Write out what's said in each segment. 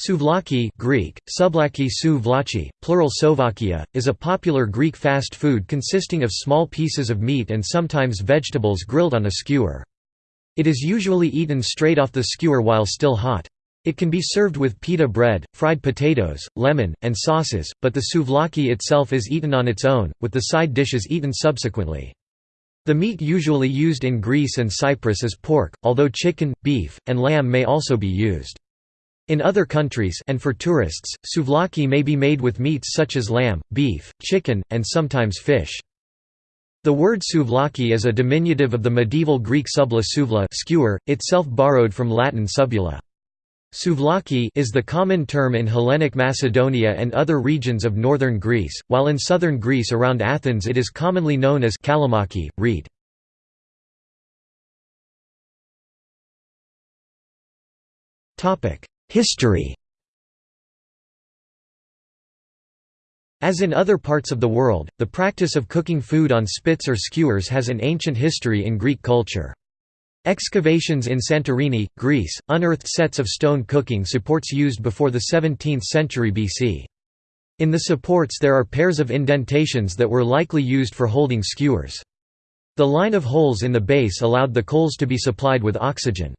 Souvlaki Greek, Sublaki sou vlachi, plural Sovakia, is a popular Greek fast food consisting of small pieces of meat and sometimes vegetables grilled on a skewer. It is usually eaten straight off the skewer while still hot. It can be served with pita bread, fried potatoes, lemon, and sauces, but the souvlaki itself is eaten on its own, with the side dishes eaten subsequently. The meat usually used in Greece and Cyprus is pork, although chicken, beef, and lamb may also be used. In other countries and for tourists, souvlaki may be made with meats such as lamb, beef, chicken, and sometimes fish. The word souvlaki is a diminutive of the medieval Greek subla souvla skewer, itself borrowed from Latin subula. Souvlaki is the common term in Hellenic Macedonia and other regions of northern Greece, while in southern Greece around Athens it is commonly known as kalamaki, reed. History As in other parts of the world, the practice of cooking food on spits or skewers has an ancient history in Greek culture. Excavations in Santorini, Greece, unearthed sets of stone cooking supports used before the 17th century BC. In the supports there are pairs of indentations that were likely used for holding skewers. The line of holes in the base allowed the coals to be supplied with oxygen.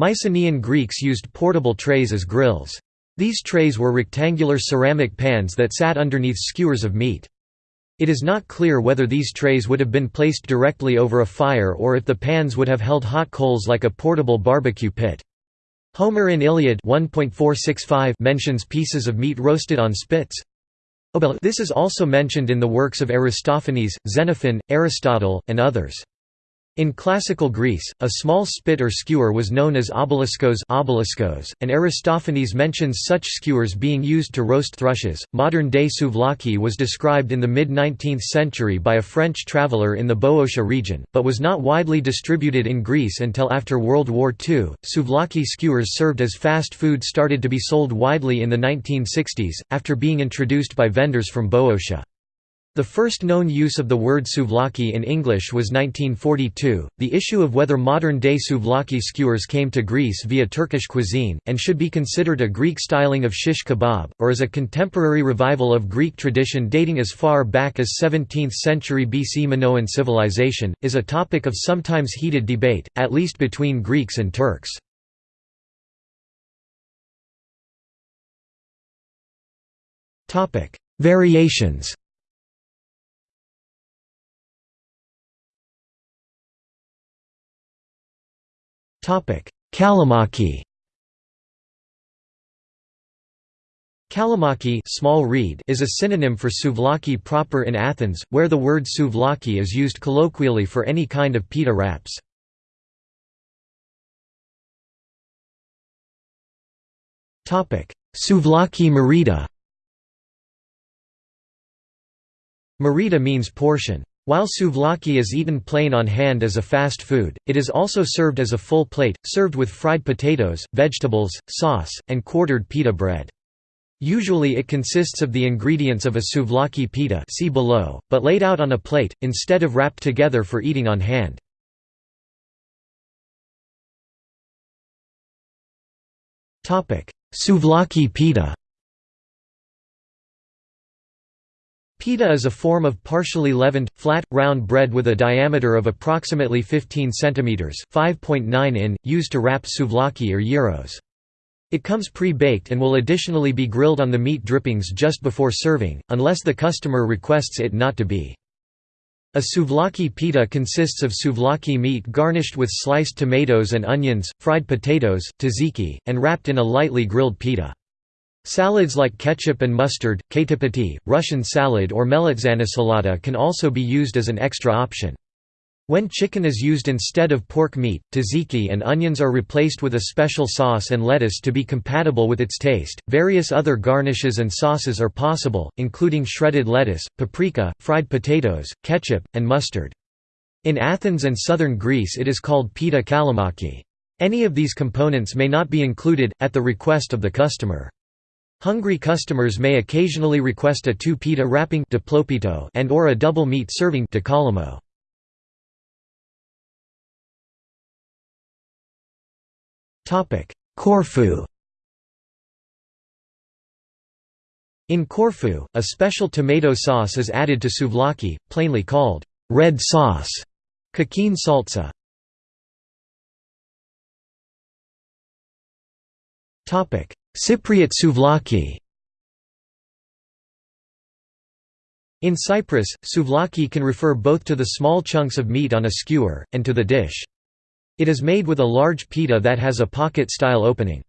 Mycenaean Greeks used portable trays as grills. These trays were rectangular ceramic pans that sat underneath skewers of meat. It is not clear whether these trays would have been placed directly over a fire or if the pans would have held hot coals like a portable barbecue pit. Homer in Iliad 1.465 mentions pieces of meat roasted on spits. This is also mentioned in the works of Aristophanes, Xenophon, Aristotle, and others. In classical Greece, a small spit or skewer was known as obeliskos, obeliskos and Aristophanes mentions such skewers being used to roast thrushes. Modern day souvlaki was described in the mid 19th century by a French traveller in the Boeotia region, but was not widely distributed in Greece until after World War II. Souvlaki skewers served as fast food started to be sold widely in the 1960s, after being introduced by vendors from Boeotia. The first known use of the word souvlaki in English was 1942. The issue of whether modern day souvlaki skewers came to Greece via Turkish cuisine, and should be considered a Greek styling of shish kebab, or as a contemporary revival of Greek tradition dating as far back as 17th century BC Minoan civilization, is a topic of sometimes heated debate, at least between Greeks and Turks. Variations Kalamaki Kalamaki small reed is a synonym for souvlaki proper in Athens, where the word souvlaki is used colloquially for any kind of pita wraps. Souvlaki marita Marita means portion. While souvlaki is eaten plain on hand as a fast food, it is also served as a full plate, served with fried potatoes, vegetables, sauce, and quartered pita bread. Usually it consists of the ingredients of a souvlaki pita see below, but laid out on a plate, instead of wrapped together for eating on hand. Souvlaki pita Pita is a form of partially leavened, flat, round bread with a diameter of approximately 15 cm 5.9 in, used to wrap souvlaki or gyros. It comes pre-baked and will additionally be grilled on the meat drippings just before serving, unless the customer requests it not to be. A souvlaki pita consists of souvlaki meat garnished with sliced tomatoes and onions, fried potatoes, tzatziki, and wrapped in a lightly grilled pita. Salads like ketchup and mustard, ketopati, Russian salad or melitzanosalata can also be used as an extra option. When chicken is used instead of pork meat, tzatziki and onions are replaced with a special sauce and lettuce to be compatible with its taste. Various other garnishes and sauces are possible, including shredded lettuce, paprika, fried potatoes, ketchup, and mustard. In Athens and southern Greece it is called pita kalamaki. Any of these components may not be included, at the request of the customer. Hungry customers may occasionally request a two-pita wrapping and or a double meat serving Corfu In Corfu, a special tomato sauce is added to souvlaki, plainly called red sauce, kachine salsa. Cypriot souvlaki In Cyprus, souvlaki can refer both to the small chunks of meat on a skewer, and to the dish. It is made with a large pita that has a pocket-style opening.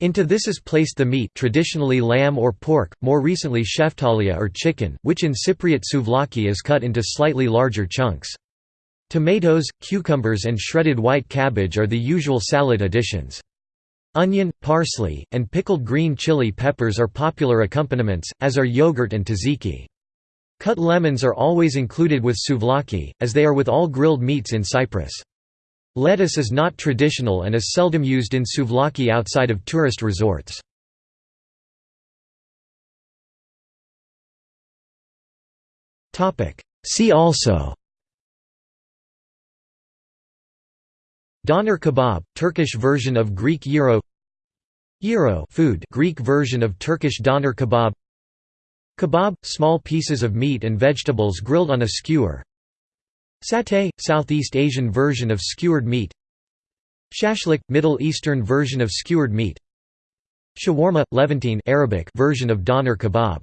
Into this is placed the meat traditionally lamb or pork, more recently sheftalia or chicken, which in Cypriot souvlaki is cut into slightly larger chunks. Tomatoes, cucumbers and shredded white cabbage are the usual salad additions. Onion, parsley, and pickled green chili peppers are popular accompaniments, as are yogurt and tzatziki. Cut lemons are always included with souvlaki, as they are with all grilled meats in Cyprus. Lettuce is not traditional and is seldom used in souvlaki outside of tourist resorts. See also Doner kebab, Turkish version of Greek gyro. Gyro food Greek version of Turkish doner kebab. Kebab – small pieces of meat and vegetables grilled on a skewer. Satay – Southeast Asian version of skewered meat. Shashlik – Middle Eastern version of skewered meat. Shawarma – Levantine Arabic version of doner kebab